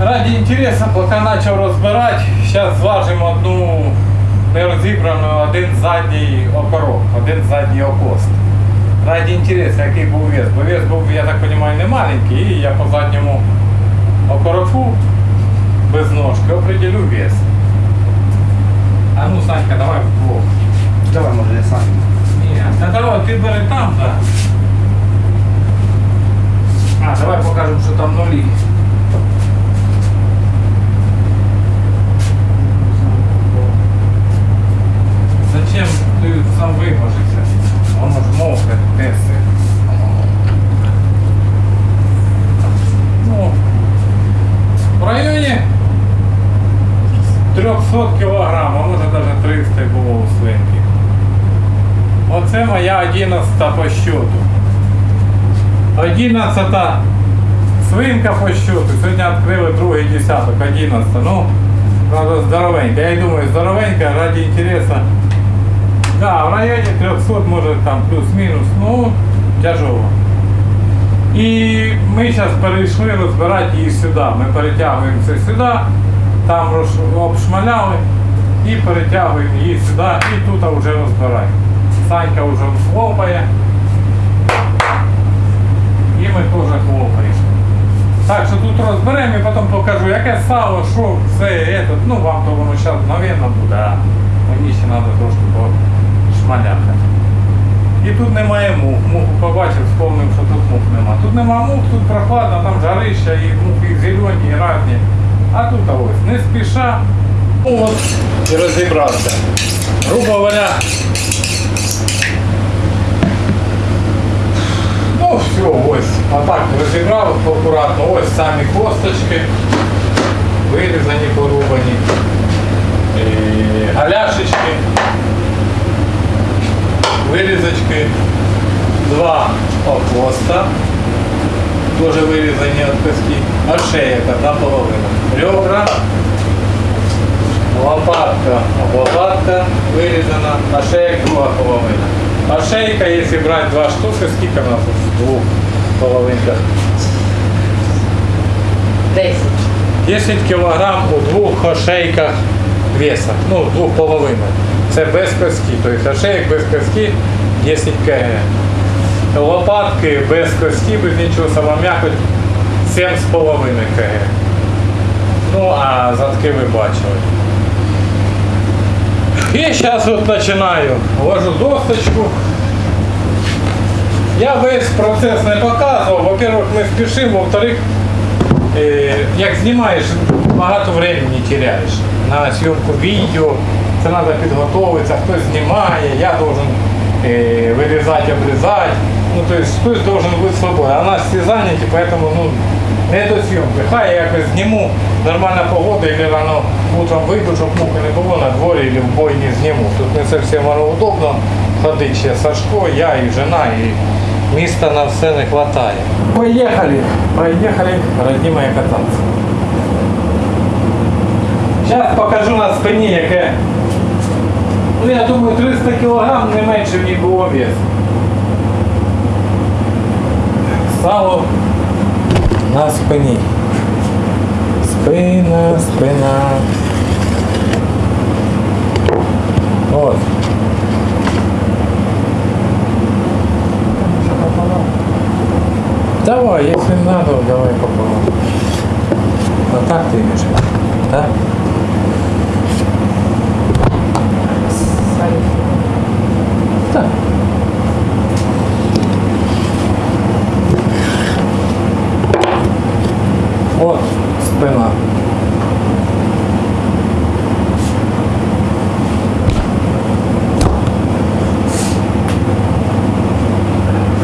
Ради інтересу, пока начал розбирати, сейчас зважимо одну нерозібрану, один задній окорок, один задний окост. Ради інтересу, який був вес. Бо вес був, я так понимаю, не маленький, і я по задньому окороку без ножки определю вес. А ну, Санька, давай вдвох. Давай, Оце моя 11 по счету. 11 свинка по счету. Сьогодні відкрили другий десяток, 11. Ну, правда, здоровенька. Я й думаю, здоровенька ради інтересу. Да, в районі 300, може там плюс-мінус, ну, тяжело. І ми зараз перейшли розбирати її сюди. Ми перетягуємо це сюди, там роз- обшмаляли і перетягуємо її сюди і тут вже розбираємо. Санька вже хлопає. І ми теж хлопаємо. Так що тут розберемо і потім покажу, яке сало, що, все, этот, ну вам то воно зараз мгновенно буде, а мені ще треба трошки пошмаляти. І тут немає мух. Муху побачив, сповнив, що тут мух нема. Тут нема мух, тут прохладно, там жарища, і мухи зелені, і разні. А тут ось не спіша. От і розібрався. Грубо говоря, Ну все, ось. Отак розібрав акуратно. Ось самі косточки. Вирізані, порубані. І галяшечки. Вирізочки. Два окоста. Теж вирізані від пески. А шея одна половина. Ребра. Лопатка, лопатка вирізана, а шея друга половина. А шейка, якщо брати два штуки, скільки у нас в двох половинках? 10. 10 кг у двох ошейках веса, ну, двох половинок. Це без коски, тобто ошейок без коски 10 кг. Лопатки без коски, без нічого, сама м'якоть 7,5 кг. Ну, а задки ви бачили. І зараз от начинаю. Ложу досточку. Я весь процес не показував. Во-первых, мы спешим. во-вторых, э, як знімаєш, багато времени теряєш на съемку відео. Це треба підготуватися, хтось знімає, я должен э, вирізати, обрізати. Ну, то есть хтось должен бути свободний. А у нас всі зайняті, поэтому ну, не до зйомки. Хай я якось зніму, нормальна погода, і рано утром вийду, щоб мухи не було на дворі, або в бой не зніму. Тут не зовсім воно удобно ходити ще Сашко, я і жена, і міста на все не вистачає. Поїхали, поїхали, родні кататися. Зараз покажу на спині, яке, ну я думаю, 300 кг не менше в ній було вес. Сало на спині. Спина, спина. От. Давай, если надо, давай пополам. А так ты имеешь? Да? Да. От спина.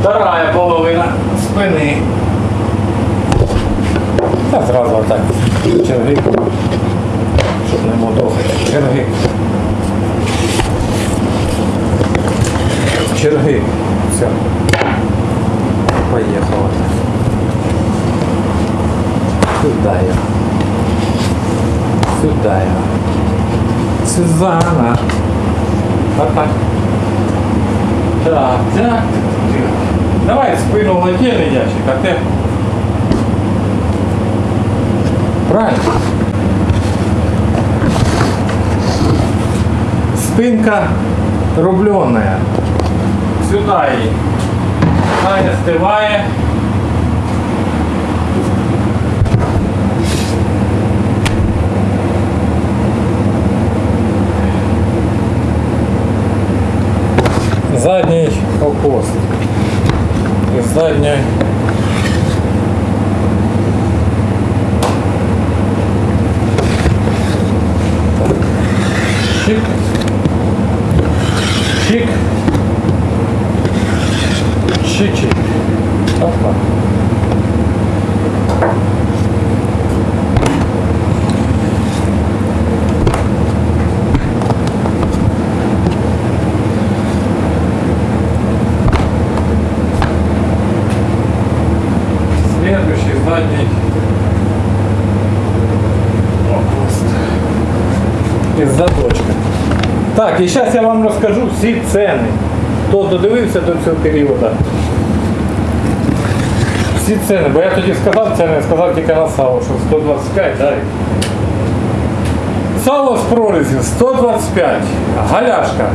Вторая половина спини. Та зразу отак. Черги. Щоб не мудохати. Черги. Черги. Все. Поїхали. Сюда я. Сюда я. Сюзанна. Так, так. Так, так. Давай спину в отдельный ящик, а ты... Правильно? Спинка рубленая. Сюда її. Хай остиває. Задній опост. І задньої Чик. Із задочка. Так, і зараз я вам розкажу всі ціни. Хто додивився до цього періоду. Всі ціни, бо я тоді сказав ціни, сказав тільки на сало, що 125, так? Сало з прорізі 125, галяшка,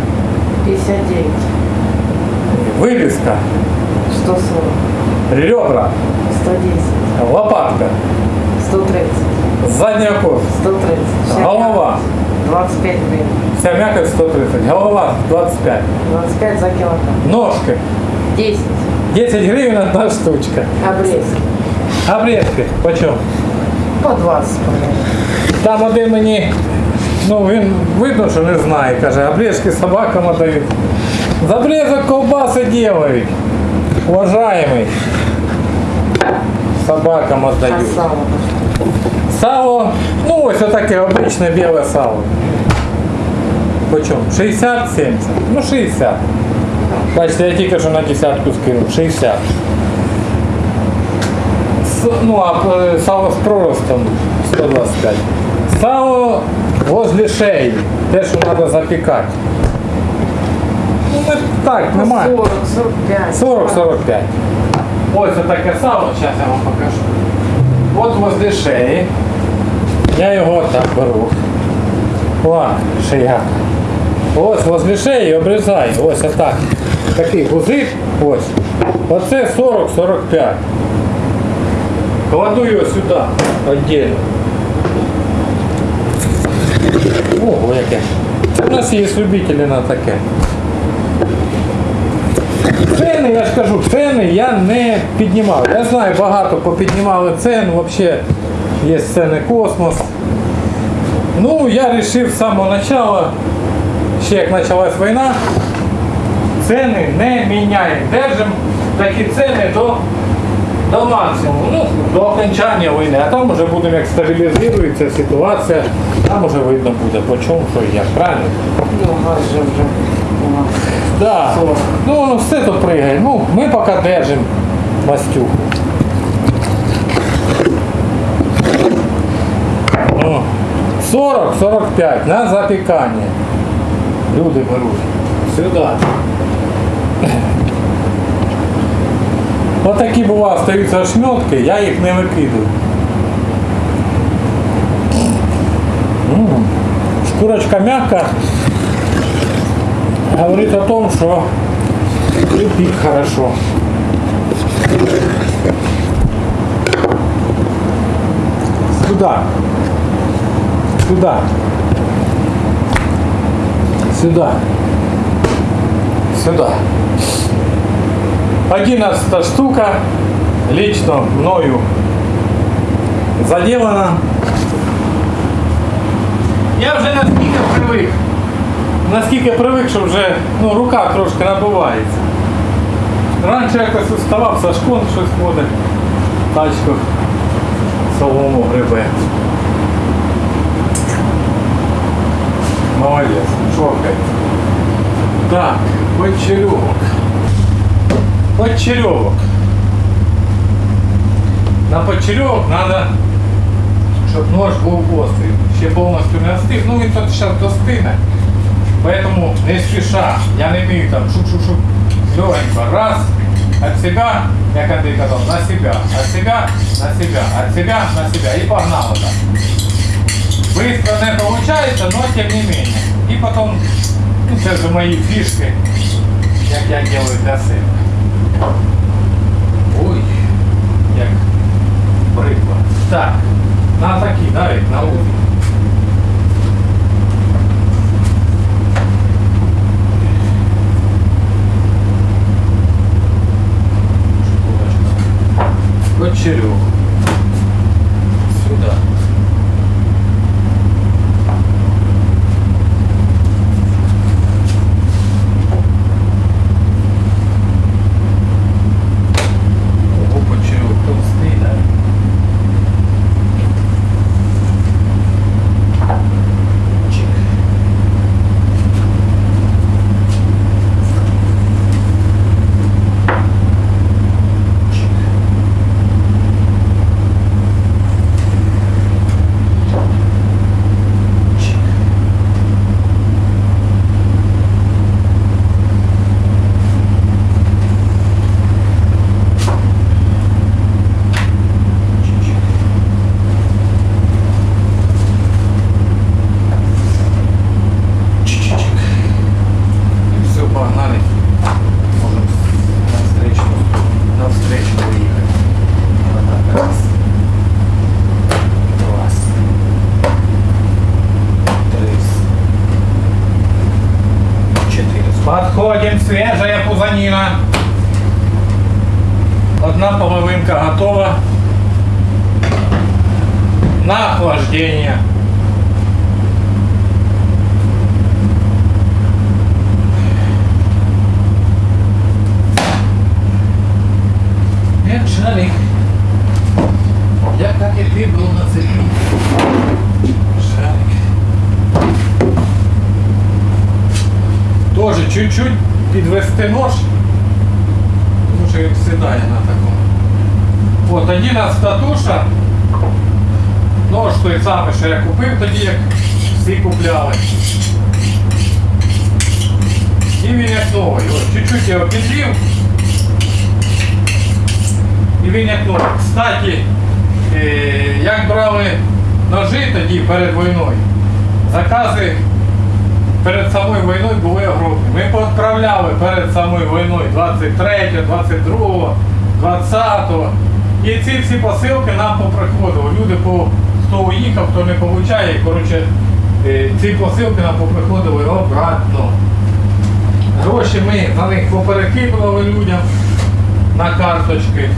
59, вивіска, 140, ребра, 110, лопатка, 130, задня кость, 130. Вся Голова. мякоть 25 гривен. вся м'якоть 130, голова 25, 25 за килограмм. ножки 10. 10 гривень одна штучка. Обрезки. Обрезки почем? По 20, по-моему. Там один мені, ну він видно, що не знає, каже, обрезки собакам дають. За обрезок ковбаси делають. Уважаемый. Собакам А отдают. сало? Сало, ну ось отаке обичне біле сало. Почем? 60-70? Ну 60. Бачите, я тільки що на десятку скинув. 60. С- ну а е, сало з проростом 125. Сало возле шеї. Те, що треба запікати. Ну ми так, немає. 40, 45. 40-45. Ось таке сало, зараз я вам покажу. От возле шеї. Я його так беру. О, шия. Ось возле шеї обрізаю. Ось отак. Такий гузик. Ось. Оце 40-45. Кладу його сюди. Отдельно. Ого, яке. В нас є любителі на таке. Ціни, я ж кажу, ціни я не піднімав. Я знаю, багато попіднімали ціну, взагалі є ціни космос. Ну, я вирішив з самого початку, ще як почалась війна, ціни не міняємо. Держимо такі ціни до, до максимуму, ну, до окончання війни. А там вже будемо, як стабілізується ситуація, там вже видно буде, по чому, що і як, правильно? Ну, газ же уже. Да. Ну, все тут пригає. Ну, ми поки держимо мастюху. 40-45 на запікання. Люди беруть. Сюди. Отакі бува стаються ошметки, я їх не викидаю. М, Шкурочка мягка, говорит о том, что пик хорошо. Сюда. Сюда. Сюда. Сюда. Одиннадцатая штука лично мною заделана. Я вже наскільки привик. Наскільки привик, що вже ну, рука трошки набувається. Раніше якось уставав, Сашкон щось ходить, тачку солому грибе. Молодець, шоркай. Так, почерьовок. Почерьовок. На почерьовок треба, щоб нож був острий. Ще повністю не остиг. Ну він тут зараз достине. Поэтому не спеша. Я не вмію там шук-шук-шук. Легенько. Раз. от себя, як Андрій казав, на себя, от себя, на себя, от себя, на себя. І погнало так. Быстро не получается, но тем не менее. И потом, ну це вже мої фішки, як я делаю для себе. Ой, як приклад. Так, на такі, Давид, на узі. Кочерю. Одна половинка готова. На охлаждение. Як шарик. Я как и ты был на цепи. Шарик. Тоже чуть-чуть підвести нож Тому що він сідає на такому. От 11 туша. Нож той самий, що я купив тоді, як всі купляли. І він як новий. От чуть-чуть його підрів. І він як новий. Кстати, е, як брали ножи тоді перед війною, закази Перед самою війною були огромні. Ми поотправляли перед самою війною 23, 22, 20. І ці всі посилки нам поприходили. Люди, по, хто уїхав, хто не получає, коротше, е, ці посилки нам поприходили обратно. Гроші ми на них поперекидували людям на карточки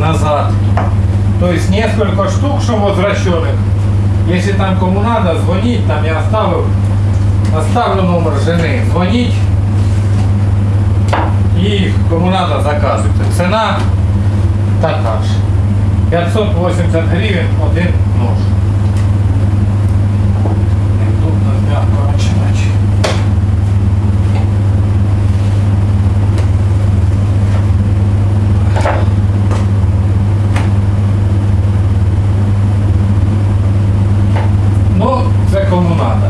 назад. То есть несколько штук, что возвращенных. Если там кому надо, звонить, там я оставлю, оставлю номер жены, звонить. И кому надо заказывайте. Цена така ж. 580 гривен один нож. Неудобно мягко начинать. Ну, це кому надо.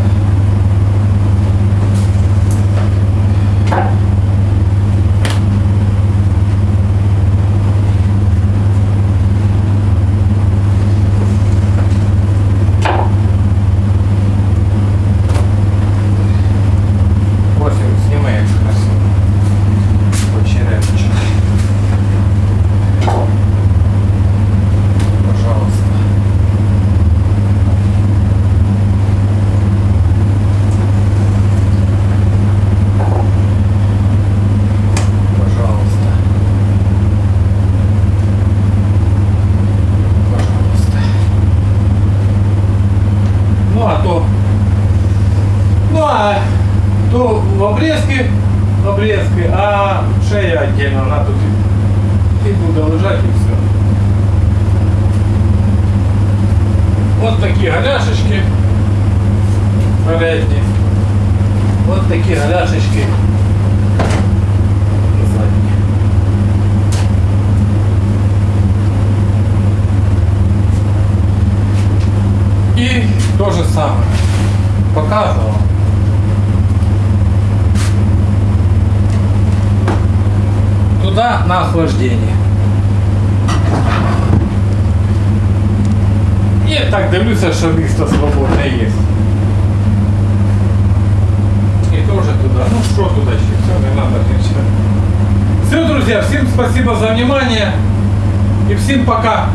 Ось він зніме, як красиво. Очереточок. Пожалуйста. Пожалуйста. Пожалуйста. Ну а то... Ну а то в обрезке, в обрезке, а шея отдельно, она тут и, и будет лежать и все. Вот такие голяшечки передние. Вот такие голяшечки задние. И то же самое. Показывал. туди на охлаждення. І так дивлюся, що місто свободне є. І теж туди. Ну що туди ще? Все, не треба нічого. Все, друзья, всем спасибо за внимание. И всем пока.